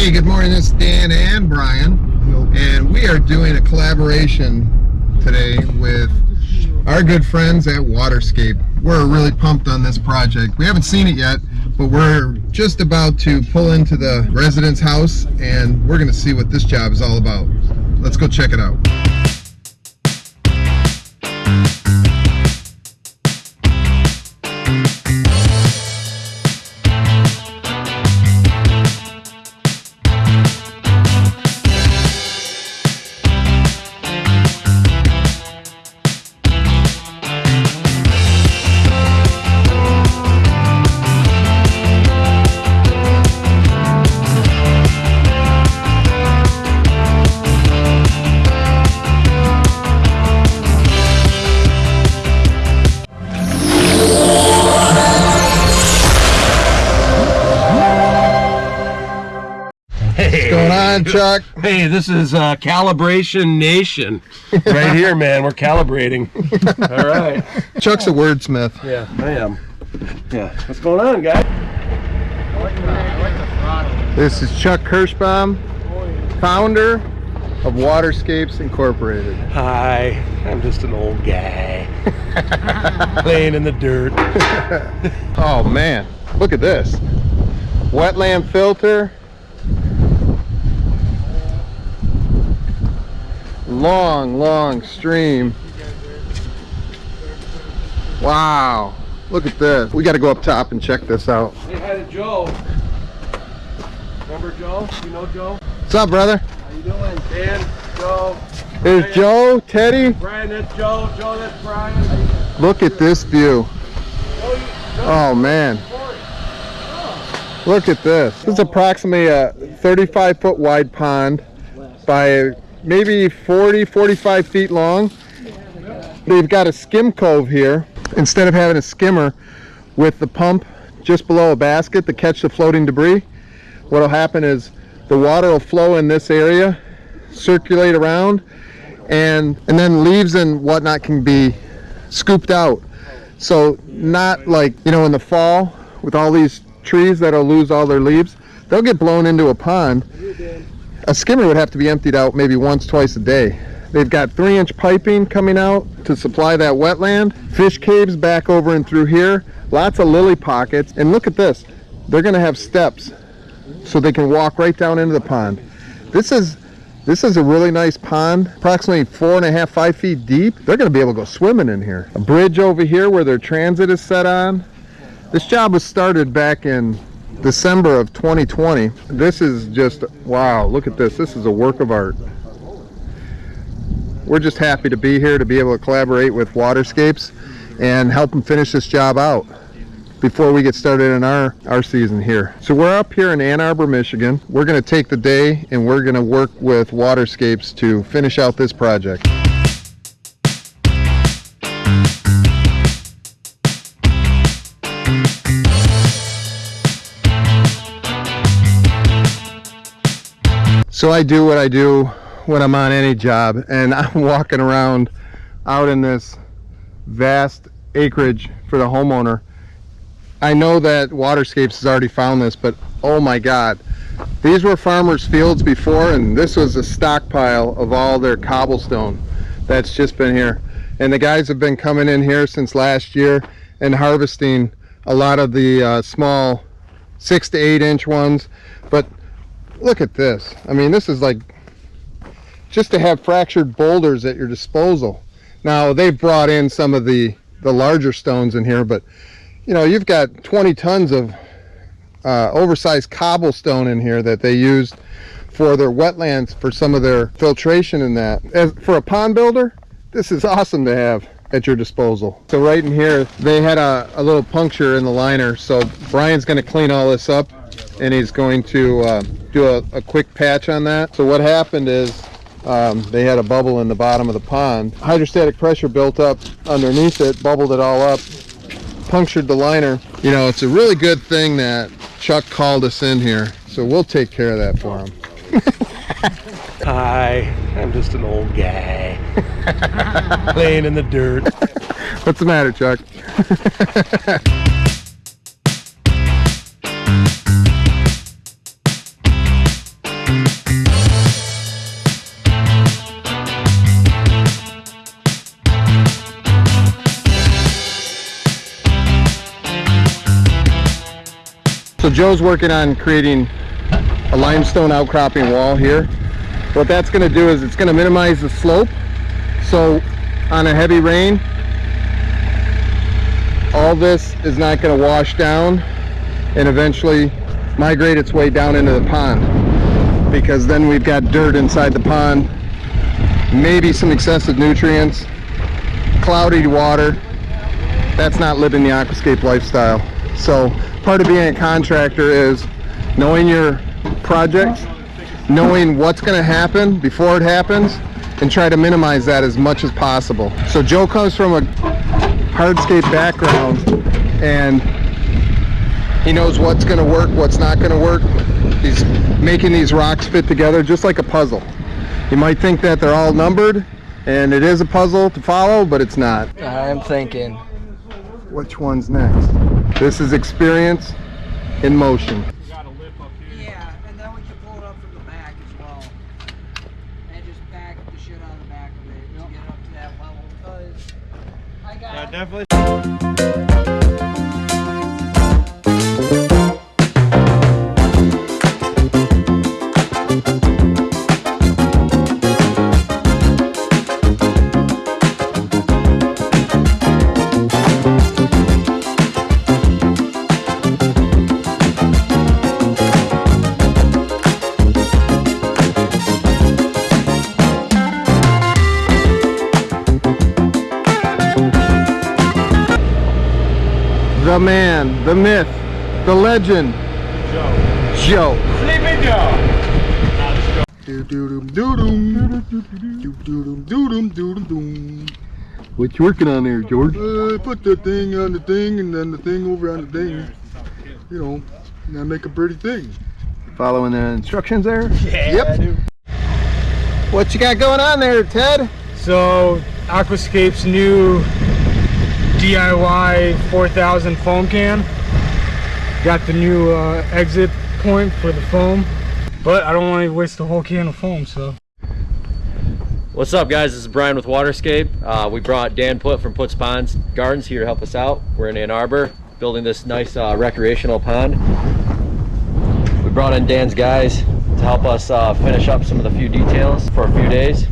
Hey, good morning. This is Dan and Brian, and we are doing a collaboration today with our good friends at Waterscape. We're really pumped on this project. We haven't seen it yet, but we're just about to pull into the residence house, and we're going to see what this job is all about. Let's go check it out. Chuck? Hey, this is uh, Calibration Nation. Right here, man. We're calibrating. All right. Chuck's a wordsmith. Yeah, I am. Yeah. What's going on, guys? This is Chuck Kirschbaum, founder of Waterscapes Incorporated. Hi. I'm just an old guy. Playing in the dirt. Oh man, look at this. Wetland filter. Long, long stream. Wow, look at this. We got to go up top and check this out. To Joe. Remember Joe? You know Joe? What's up, brother? How you doing? Dan, Joe. There's Joe, Teddy. Brian, that's Joe. Joe, that's Brian. Look at this view. Joe, you, Joe, Oh man, look at this. This is approximately a 35 foot wide pond by maybe 40, 45 feet long. They've got a skim cove here. Instead of having a skimmer with the pump just below a basket to catch the floating debris, what'll happen is the water will flow in this area, circulate around, and, and then leaves and whatnot can be scooped out. So not like, you know, in the fall with all these trees that'll lose all their leaves, they'll get blown into a pond. A skimmer would have to be emptied out maybe once, twice a day. They've got three inch piping coming out to supply that wetland. Fish caves back over and through here. Lots of lily pockets. And look at this. They're gonna have steps so they can walk right down into the pond. This is this is a really nice pond, approximately four and a half, five feet deep. They're gonna be able to go swimming in here. A bridge over here where their transit is set on. This job was started back in December of 2020. This is just, wow, look at this. This is a work of art. We're just happy to be here to be able to collaborate with Waterscapes and help them finish this job out before we get started in our, our season here. So we're up here in Ann Arbor, Michigan. We're gonna take the day and we're gonna work with Waterscapes to finish out this project. So I do what I do when I'm on any job and I'm walking around out in this vast acreage for the homeowner. I know that Waterscapes has already found this, but oh my God. These were farmers' fields before and this was a stockpile of all their cobblestone that's just been here. And the guys have been coming in here since last year and harvesting a lot of the uh, small six to eight inch ones. But look at this. I mean, this is like just to have fractured boulders at your disposal. Now they've brought in some of the, the larger stones in here, but you know, you've got 20 tons of uh, oversized cobblestone in here that they used for their wetlands for some of their filtration and that. As, for a pond builder, this is awesome to have at your disposal. So right in here, they had a, a little puncture in the liner. So Brian's gonna clean all this up and he's going to uh, do a, a quick patch on that. So what happened is um, they had a bubble in the bottom of the pond. Hydrostatic pressure built up underneath it, bubbled it all up, punctured the liner. You know, it's a really good thing that Chuck called us in here. So we'll take care of that for him. Hi. I'm just an old guy. Playing in the dirt. What's the matter, Chuck? So Joe's working on creating a limestone outcropping wall here. What that's going to do is it's going to minimize the slope. So on a heavy rain, all this is not going to wash down and eventually migrate its way down into the pond because then we've got dirt inside the pond, maybe some excessive nutrients, cloudy water. That's not living the aquascape lifestyle. So part of being a contractor is knowing your projects, knowing what's going to happen before it happens, and try to minimize that as much as possible. So Joe comes from a hardscape background and he knows what's going to work, what's not going to work. He's making these rocks fit together just like a puzzle. You might think that they're all numbered and it is a puzzle to follow, but it's not. I'm thinking. Which one's next? This is experience in motion. Yeah, and then we can pull it up from the back as well. And just back the shit out of the back of it to get up to that level. Because I got definitely. Man, the myth, the legend, Joe. Sleepy Joe. What you working on there, George? Uh, put the thing on the thing and then the thing over on the thing. You know, and I make a pretty thing. Following the instructions there? Yeah, Yep. What you got going on there, Ted? So Aquascape's new DIY 4000 foam can. Got the new uh, exit point for the foam, but I don't want to waste the whole can of foam, so. What's up guys, this is Brian with Waterscape. Uh, we brought Dan Put from Puts Ponds Gardens here to help us out. We're in Ann Arbor, building this nice uh, recreational pond. We brought in Dan's guys to help us uh, finish up some of the few details for a few days.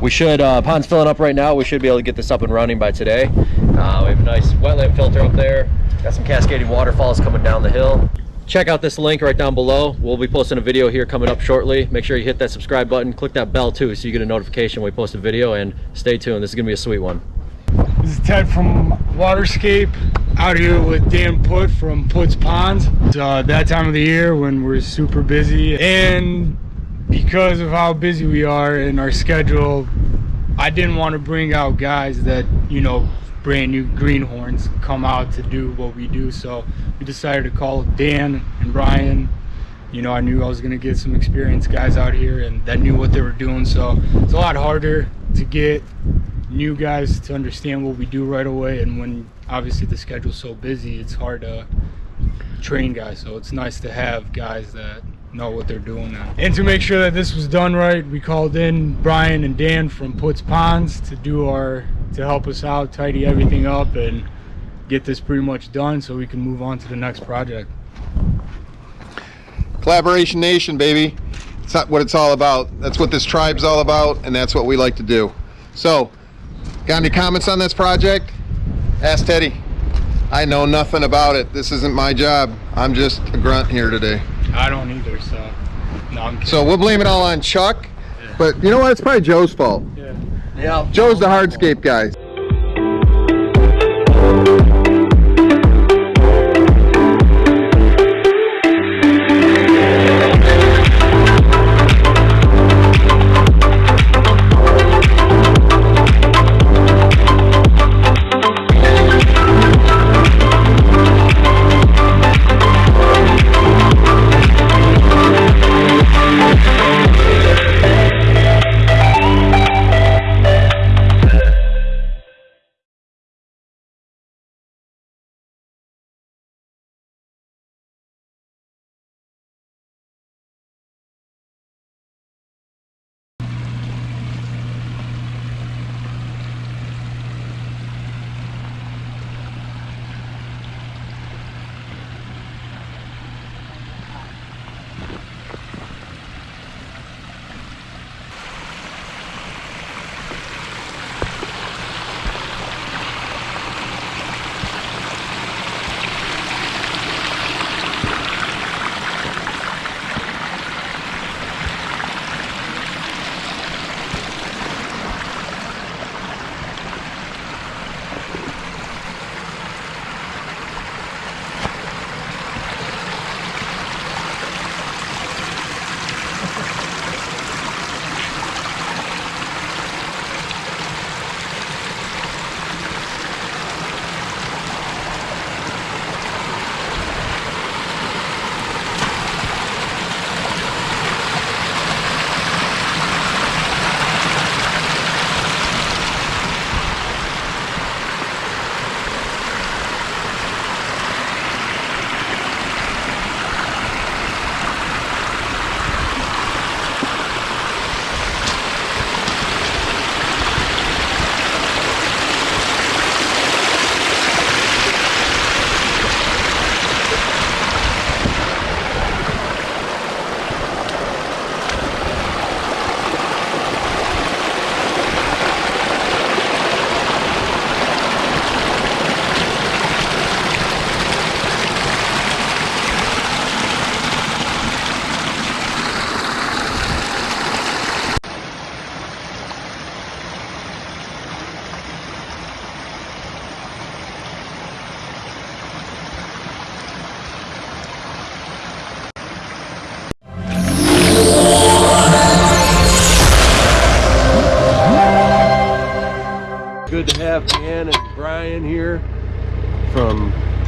We should, uh, pond's filling up right now, we should be able to get this up and running by today. Uh, we have a nice wetland filter up there, got some cascading waterfalls coming down the hill. Check out this link right down below. We'll be posting a video here coming up shortly. Make sure you hit that subscribe button, click that bell too so you get a notification when we post a video and stay tuned. This is gonna be a sweet one. This is Ted from Waterscape, out here with Dan Put from Puts Ponds. It's uh, that time of the year when we're super busy, and because of how busy we are in our schedule, I didn't want to bring out guys that, you know, brand new greenhorns come out to do what we do. So we decided to call Dan and Brian. You know, I knew I was going to get some experienced guys out here and that knew what they were doing. So it's a lot harder to get new guys to understand what we do right away. And when obviously the schedule's so busy, it's hard to train guys. So it's nice to have guys that know what they're doing now. And to make sure that this was done right, we called in Brian and Dan from Puts Ponds to do our to help us out, tidy everything up, and get this pretty much done so we can move on to the next project. Collaboration Nation, baby. It's not what it's all about. That's what this tribe's all about, and that's what we like to do. So, got any comments on this project? Ask Teddy. I know nothing about it. This isn't my job. I'm just a grunt here today. I don't either, so no, I'm kidding. So we'll blame it all on Chuck. But you know what? It's probably Joe's fault. yeah. Yeah. Joe's the hardscape guy.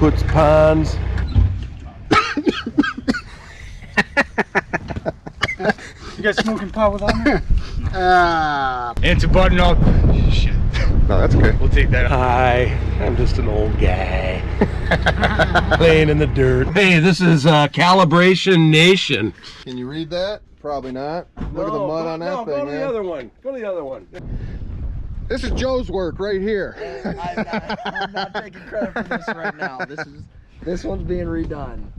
Puts ponds. You got smoking pot without me? Ah. and to button up, shit, No, that's okay. we'll take that out. Hi, I'm just an old guy playing in the dirt. Hey, this is uh, Calibration Nation. Can you read that? Probably not. Look at the mud on that no, thing, go to man. the other one. Go to the other one. This is Joe's work right here. I'm not, I'm not taking credit for this right now. This is this one's being redone.